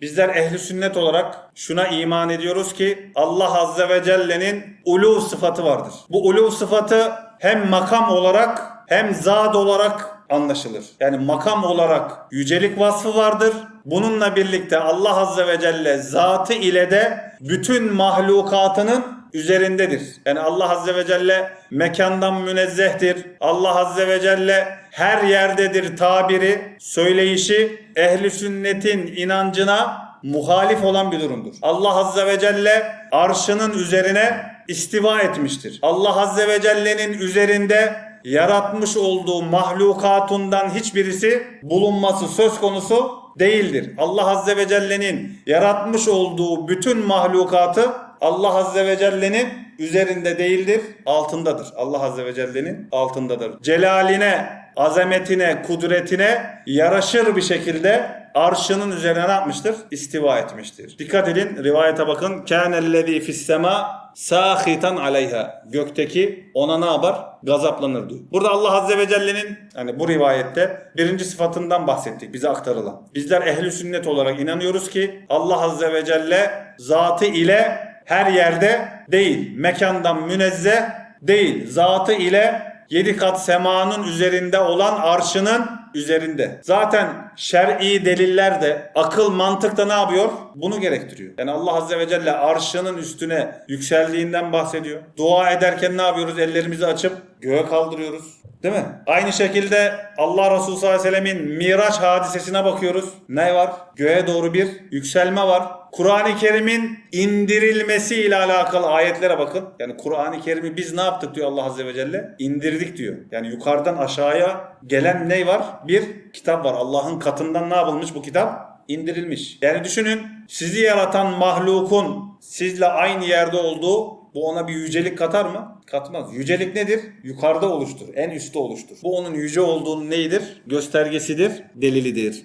Bizler ehli sünnet olarak şuna iman ediyoruz ki Allah Azze ve Celle'nin ulu sıfatı vardır. Bu ulu sıfatı hem makam olarak hem zat olarak anlaşılır. Yani makam olarak yücelik vasfı vardır. Bununla birlikte Allah Azze ve Celle zatı ile de bütün mahlukatının üzerindedir. Yani Allah Azze ve Celle mekandan münezzehtir. Allah Azze ve Celle her yerdedir tabiri, söyleyişi ehli sünnetin inancına muhalif olan bir durumdur. Allah Azze ve Celle arşının üzerine istiva etmiştir. Allah Azze ve Celle'nin üzerinde yaratmış olduğu mahlukatundan hiçbirisi bulunması söz konusu değildir. Allah Azze ve Celle'nin yaratmış olduğu bütün mahlukatı Allah Azze ve Celle'nin üzerinde değildir, altındadır. Allah Azze ve Celle'nin altındadır. Celaline, azametine, kudretine yaraşır bir şekilde arşının üzerine ne yapmıştır? İstiva etmiştir. Dikkat edin rivayete bakın. Kânellezî fissema sâhitan aleyha. Gökteki ona ne yapar? Gazaplanır. Burada Allah Azze ve Celle'nin hani bu rivayette birinci sıfatından bahsettik bize aktarılan. Bizler ehli sünnet olarak inanıyoruz ki Allah Azze ve Celle zatı ile her yerde değil. Mekandan münezzeh değil. Zatı ile yedi kat semanın üzerinde olan arşının üzerinde. Zaten şer'i deliller de akıl mantık da ne yapıyor? Bunu gerektiriyor. Yani Allah Azze ve Celle arşının üstüne yükseldiğinden bahsediyor. Dua ederken ne yapıyoruz? Ellerimizi açıp göğe kaldırıyoruz. Değil mi? Aynı şekilde Allah Resulü sallallahu aleyhi ve sellemin Miraç hadisesine bakıyoruz. Ne var? Göğe doğru bir yükselme var. Kur'an-ı Kerim'in indirilmesi ile alakalı ayetlere bakın. Yani Kur'an-ı Kerim'i biz ne yaptık diyor Allah Azze ve Celle? İndirdik diyor. Yani yukarıdan aşağıya gelen ne var? Bir kitap var. Allah'ın katından ne yapılmış bu kitap? indirilmiş. Yani düşünün sizi yaratan mahlukun sizle aynı yerde olduğu bu ona bir yücelik katar mı? Katmaz. Yücelik nedir? Yukarıda oluştur. En üstte oluştur. Bu onun yüce olduğunun neyidir? Göstergesidir, delilidir.